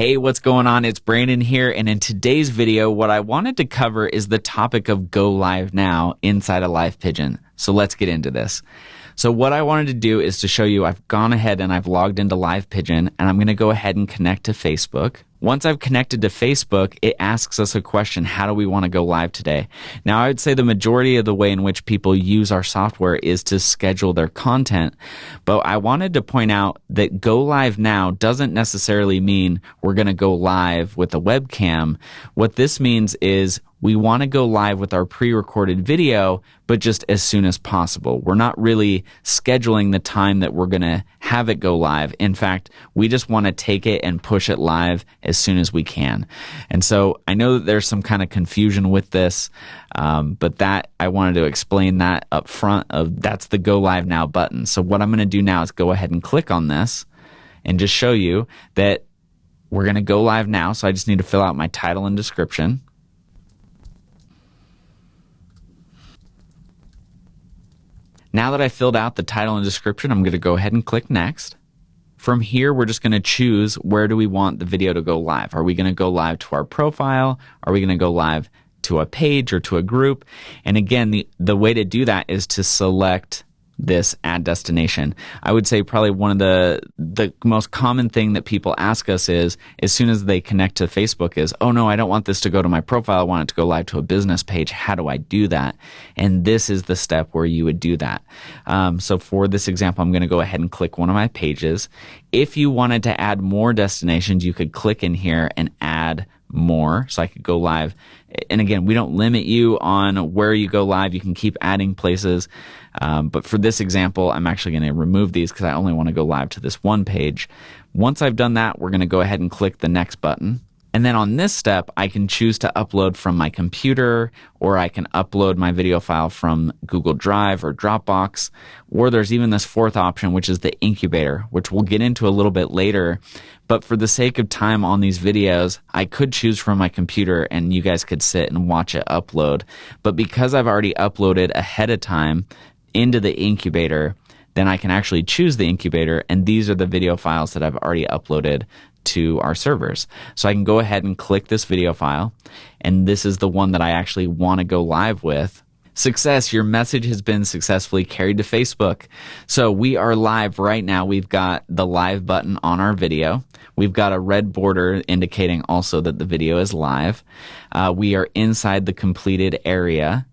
Hey, what's going on? It's Brandon here. And in today's video, what I wanted to cover is the topic of go live now inside a Live Pigeon. So let's get into this. So what I wanted to do is to show you I've gone ahead and I've logged into Live Pigeon and I'm going to go ahead and connect to Facebook. Once I've connected to Facebook, it asks us a question How do we want to go live today? Now, I would say the majority of the way in which people use our software is to schedule their content. But I wanted to point out that go live now doesn't necessarily mean we're going to go live with a webcam. What this means is we want to go live with our pre-recorded video, but just as soon as possible. We're not really scheduling the time that we're going to have it go live. In fact, we just want to take it and push it live as soon as we can. And so I know that there's some kind of confusion with this, um, but that I wanted to explain that up front of that's the go live now button. So what I'm going to do now is go ahead and click on this and just show you that we're going to go live now. So I just need to fill out my title and description. Now that I filled out the title and description, I'm going to go ahead and click next. From here, we're just going to choose where do we want the video to go live. Are we going to go live to our profile? Are we going to go live to a page or to a group? And again, the, the way to do that is to select this ad destination. I would say probably one of the the most common thing that people ask us is as soon as they connect to Facebook is, "Oh no, I don't want this to go to my profile. I want it to go live to a business page. How do I do that?" And this is the step where you would do that. Um, so for this example, I'm going to go ahead and click one of my pages. If you wanted to add more destinations, you could click in here and add more so I could go live. And again, we don't limit you on where you go live. You can keep adding places. Um, but for this example, I'm actually going to remove these because I only want to go live to this one page. Once I've done that, we're going to go ahead and click the next button. And then on this step, I can choose to upload from my computer, or I can upload my video file from Google Drive or Dropbox, or there's even this fourth option, which is the incubator, which we'll get into a little bit later. But for the sake of time on these videos, I could choose from my computer and you guys could sit and watch it upload. But because I've already uploaded ahead of time into the incubator, then I can actually choose the incubator, and these are the video files that I've already uploaded to our servers. So I can go ahead and click this video file, and this is the one that I actually want to go live with. Success, your message has been successfully carried to Facebook. So we are live right now. We've got the live button on our video. We've got a red border indicating also that the video is live. Uh, we are inside the completed area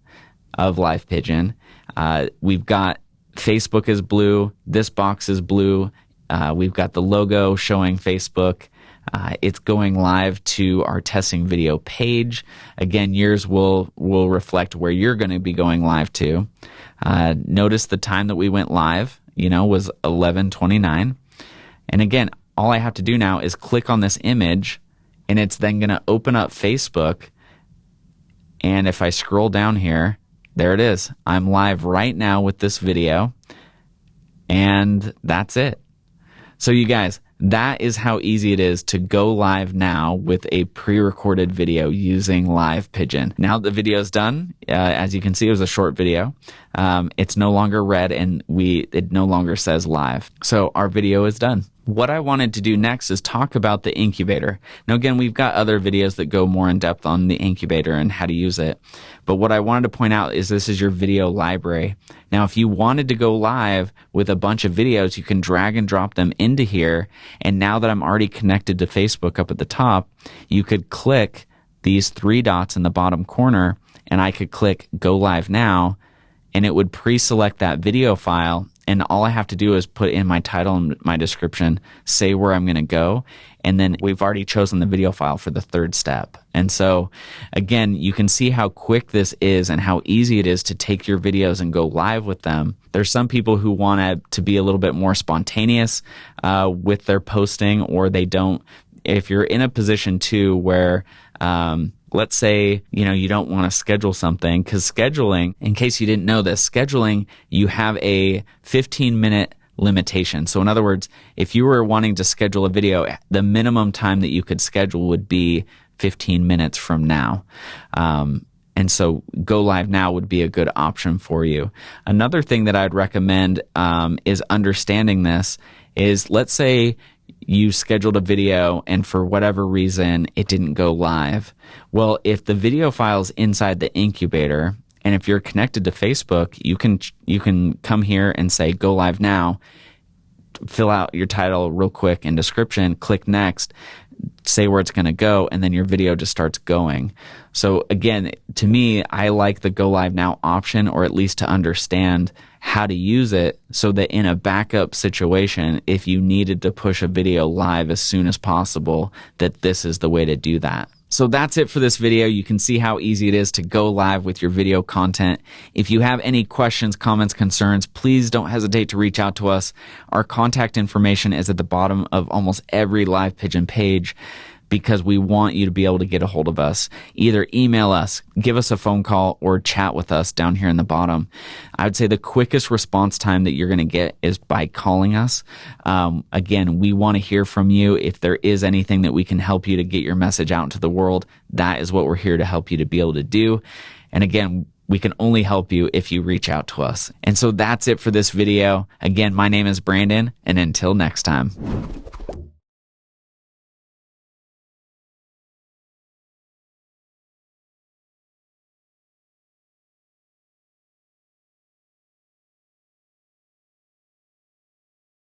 of Live Pigeon. Uh, we've got Facebook is blue. This box is blue. Uh, we've got the logo showing Facebook. Uh, it's going live to our testing video page. Again, yours will will reflect where you're going to be going live to. Uh, notice the time that we went live. You know, was 11:29. And again, all I have to do now is click on this image, and it's then going to open up Facebook. And if I scroll down here, there it is. I'm live right now with this video. And that's it. So, you guys, that is how easy it is to go live now with a pre-recorded video using Live Pigeon. Now the video is done. Uh, as you can see, it was a short video. Um, it's no longer red, and we it no longer says live. So our video is done. What I wanted to do next is talk about the incubator. Now, again, we've got other videos that go more in depth on the incubator and how to use it. But what I wanted to point out is this is your video library. Now, if you wanted to go live with a bunch of videos, you can drag and drop them into here. And now that I'm already connected to Facebook up at the top, you could click these three dots in the bottom corner and I could click go live now and it would pre-select that video file and all I have to do is put in my title and my description, say where I'm going to go, and then we've already chosen the video file for the third step. And so, again, you can see how quick this is and how easy it is to take your videos and go live with them. There's some people who want to be a little bit more spontaneous uh, with their posting, or they don't. If you're in a position too where um, let's say you know you don't want to schedule something because scheduling in case you didn't know this scheduling you have a 15 minute limitation. So in other words if you were wanting to schedule a video the minimum time that you could schedule would be 15 minutes from now. Um, and so go live now would be a good option for you. Another thing that i'd recommend um, is understanding this is let's say you scheduled a video and for whatever reason it didn't go live. Well, if the video file's inside the incubator and if you're connected to Facebook, you can you can come here and say go live now. Fill out your title real quick and description, click next, say where it's going to go and then your video just starts going. So again, to me, I like the go live now option or at least to understand how to use it so that in a backup situation, if you needed to push a video live as soon as possible, that this is the way to do that. So that's it for this video. You can see how easy it is to go live with your video content. If you have any questions, comments, concerns, please don't hesitate to reach out to us. Our contact information is at the bottom of almost every live pigeon page because we want you to be able to get a hold of us. Either email us, give us a phone call, or chat with us down here in the bottom. I would say the quickest response time that you're going to get is by calling us. Um, again, we want to hear from you. If there is anything that we can help you to get your message out into the world, that is what we're here to help you to be able to do. And again, we can only help you if you reach out to us. And so that's it for this video. Again, my name is Brandon, and until next time.